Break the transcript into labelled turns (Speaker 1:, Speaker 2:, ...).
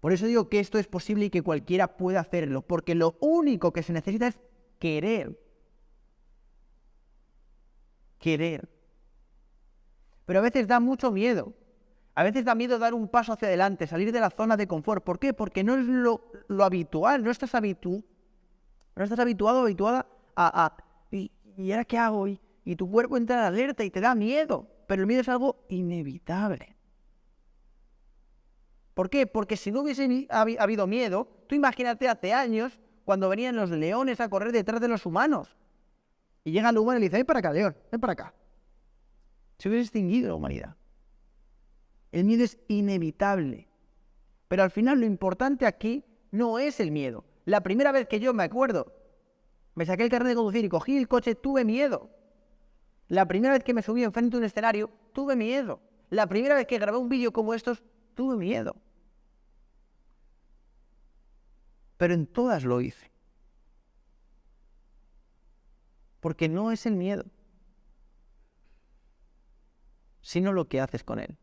Speaker 1: Por eso digo que esto es posible y que cualquiera puede hacerlo, porque lo único que se necesita es querer. Querer. Pero a veces da mucho miedo. A veces da miedo dar un paso hacia adelante, salir de la zona de confort. ¿Por qué? Porque no es lo, habitual, no estás, habitu no estás habituado, habituada a... ¿y, ahora qué hago? Y, y tu cuerpo entra en alerta y te da miedo. Pero el miedo es algo inevitable. ¿Por qué? Porque si no hubiese habido miedo, tú imagínate hace años cuando venían los leones a correr detrás de los humanos. Y llega el humano y le dice, ven para acá, león, ven para acá. Se hubiese extinguido la humanidad. El miedo es inevitable. Pero al final lo importante aquí no es el miedo. La primera vez que yo me acuerdo, me saqué el carnet de conducir y cogí el coche, tuve miedo. La primera vez que me subí enfrente de un escenario, tuve miedo. La primera vez que grabé un vídeo como estos, tuve miedo. Pero en todas lo hice. Porque no es el miedo, sino lo que haces con él.